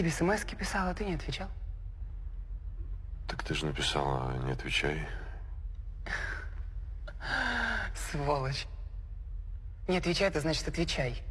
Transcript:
тебе смс писала, ты не отвечал. Так ты же написала, не отвечай. Сволочь. Не отвечай, это значит отвечай.